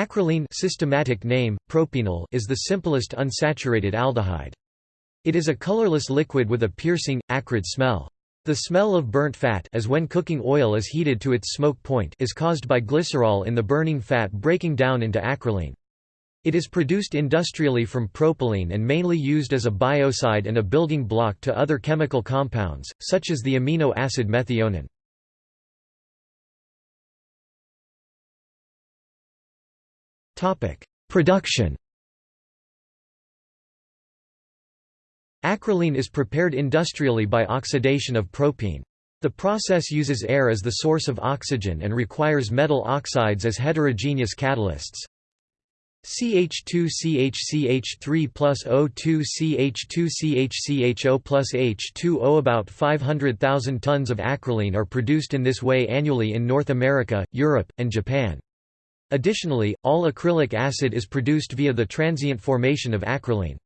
Acrolein systematic name, propenal is the simplest unsaturated aldehyde. It is a colorless liquid with a piercing, acrid smell. The smell of burnt fat as when cooking oil is heated to its smoke point is caused by glycerol in the burning fat breaking down into acrolein. It is produced industrially from propylene and mainly used as a biocide and a building block to other chemical compounds, such as the amino acid methionine. Production Acrolein is prepared industrially by oxidation of propene. The process uses air as the source of oxygen and requires metal oxides as heterogeneous catalysts. CH2CHCH3 plus O2 CH2CHCHO plus H2O About 500,000 tons of acrolein are produced in this way annually in North America, Europe, and Japan. Additionally, all acrylic acid is produced via the transient formation of acrolein.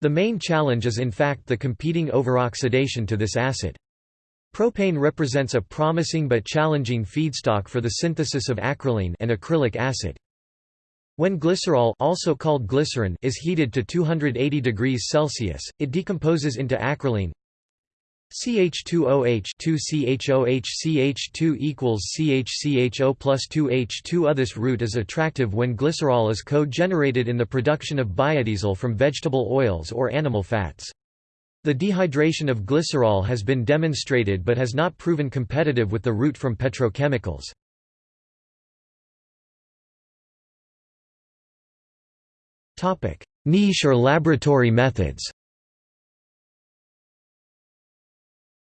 The main challenge is in fact the competing overoxidation to this acid. Propane represents a promising but challenging feedstock for the synthesis of acrolein and acrylic acid. When glycerol also called glycerin is heated to 280 degrees Celsius, it decomposes into acrolein, CH2OH 2CHOH CH2 equals CHCHO plus 2H2 This route is attractive when glycerol is co-generated in the production of biodiesel from vegetable oils or animal fats. The dehydration of glycerol has been demonstrated but has not proven competitive with the route from petrochemicals. Niche or laboratory methods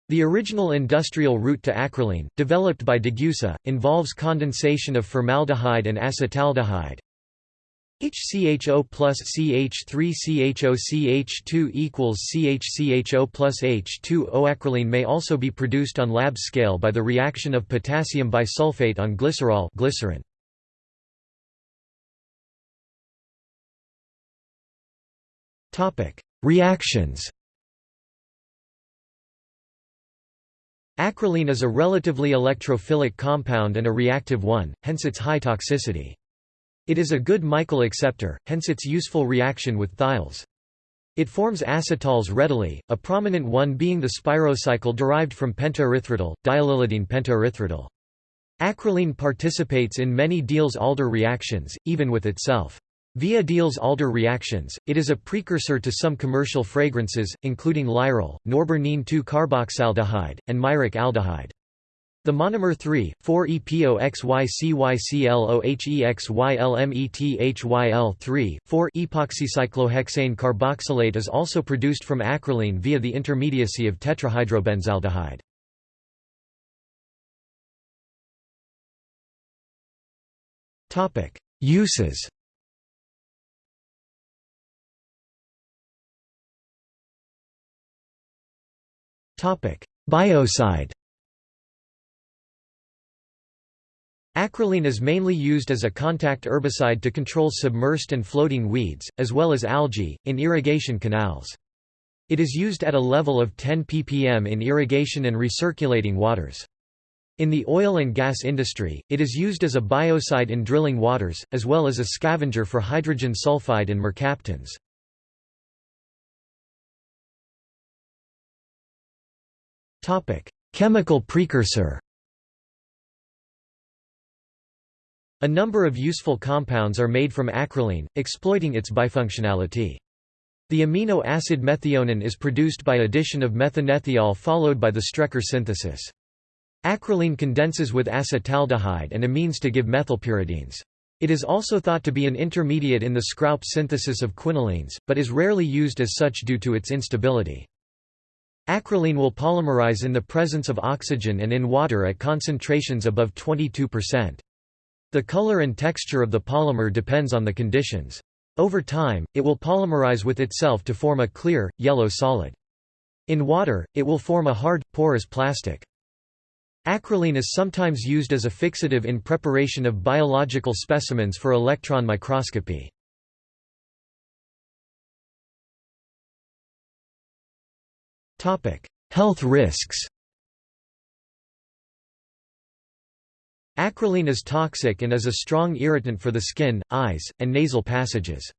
The original industrial route to acrolein, developed by Degussa, involves condensation of formaldehyde and acetaldehyde. HCHO plus CH3CHO CH2 equals CHCHO plus H2O. Acrolein may also be produced on lab scale by the reaction of potassium bisulfate on glycerol glycerin. Reactions Acrolein is a relatively electrophilic compound and a reactive one, hence its high toxicity. It is a good Michael acceptor, hence its useful reaction with thiols. It forms acetals readily, a prominent one being the spirocycle derived from pentaerythritol, diallylidene pentaerythritol. Acrolein participates in many Diels-Alder reactions, even with itself. Via Diels-Alder reactions, it is a precursor to some commercial fragrances, including Lyral, norbornene 2-carboxaldehyde, and myrac aldehyde. The monomer 3, 4-EPOXYCYCLOHEXYLMETHYL3, 4-epoxycyclohexane carboxylate is also produced from acrolein via the intermediacy of tetrahydrobenzaldehyde. Uses Biocide Acrolein is mainly used as a contact herbicide to control submersed and floating weeds, as well as algae, in irrigation canals. It is used at a level of 10 ppm in irrigation and recirculating waters. In the oil and gas industry, it is used as a biocide in drilling waters, as well as a scavenger for hydrogen sulfide and mercaptans. Chemical precursor A number of useful compounds are made from acrolein, exploiting its bifunctionality. The amino acid methionine is produced by addition of methanethiol followed by the Strecker synthesis. Acrolein condenses with acetaldehyde and amines to give methylpyridines. It is also thought to be an intermediate in the Skraup synthesis of quinolines, but is rarely used as such due to its instability. Acrolein will polymerize in the presence of oxygen and in water at concentrations above 22%. The color and texture of the polymer depends on the conditions. Over time, it will polymerize with itself to form a clear, yellow solid. In water, it will form a hard, porous plastic. Acrolein is sometimes used as a fixative in preparation of biological specimens for electron microscopy. Health risks Acrolein is toxic and is a strong irritant for the skin, eyes, and nasal passages.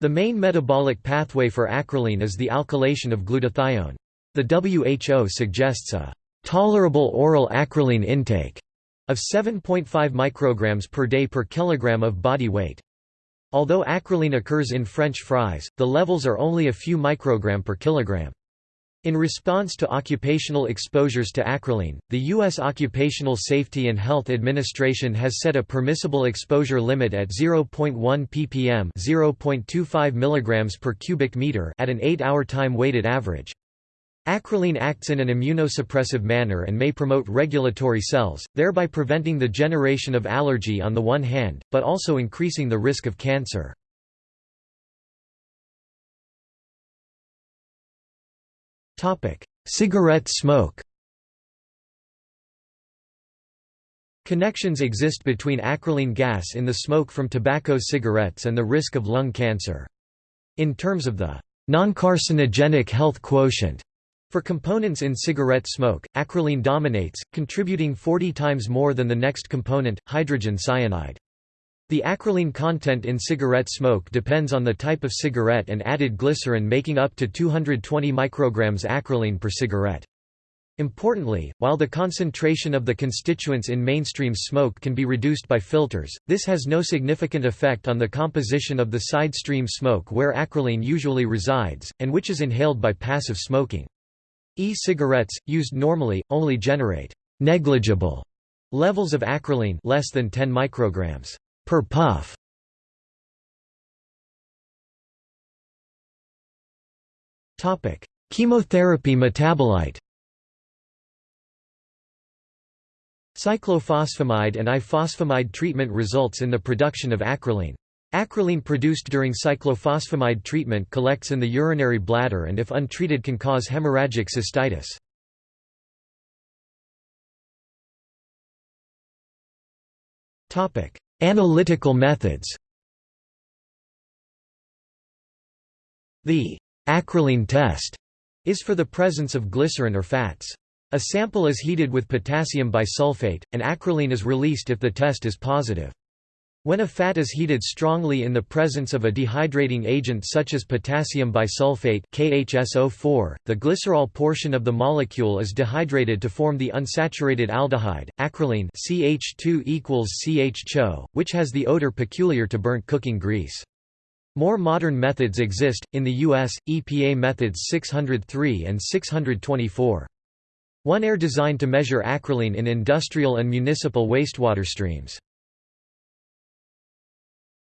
The main metabolic pathway for acrolein is the alkylation of glutathione. The WHO suggests a tolerable oral acrolein intake of 7.5 micrograms per day per kilogram of body weight. Although acrolein occurs in French fries, the levels are only a few microgram per kilogram. In response to occupational exposures to acrolein, the U.S. Occupational Safety and Health Administration has set a permissible exposure limit at 0.1 ppm 0.25 mg per cubic meter at an 8-hour time-weighted average. Acrolein acts in an immunosuppressive manner and may promote regulatory cells, thereby preventing the generation of allergy on the one hand, but also increasing the risk of cancer. Cigarette smoke Connections exist between acrolein gas in the smoke from tobacco cigarettes and the risk of lung cancer. In terms of the non-carcinogenic health quotient for components in cigarette smoke, acrolein dominates, contributing 40 times more than the next component, hydrogen cyanide. The acrolein content in cigarette smoke depends on the type of cigarette and added glycerin making up to 220 micrograms acrolein per cigarette. Importantly, while the concentration of the constituents in mainstream smoke can be reduced by filters, this has no significant effect on the composition of the side stream smoke where acrolein usually resides, and which is inhaled by passive smoking. E-cigarettes, used normally, only generate negligible levels of acrolein less than 10 micrograms per puff. Topic: Chemotherapy metabolite. Cyclophosphamide and ifosfamide treatment results in the production of acrolein. Acrolein produced during cyclophosphamide treatment collects in the urinary bladder and if untreated can cause hemorrhagic cystitis. Topic: Analytical methods The acrolein test is for the presence of glycerin or fats. A sample is heated with potassium bisulfate, and acrolein is released if the test is positive. When a fat is heated strongly in the presence of a dehydrating agent such as potassium bisulfate KHSO4, the glycerol portion of the molecule is dehydrated to form the unsaturated aldehyde, acrolein CH2 equals CHCO, which has the odor peculiar to burnt cooking grease. More modern methods exist, in the U.S., EPA methods 603 and 624. One air designed to measure acrolein in industrial and municipal wastewater streams.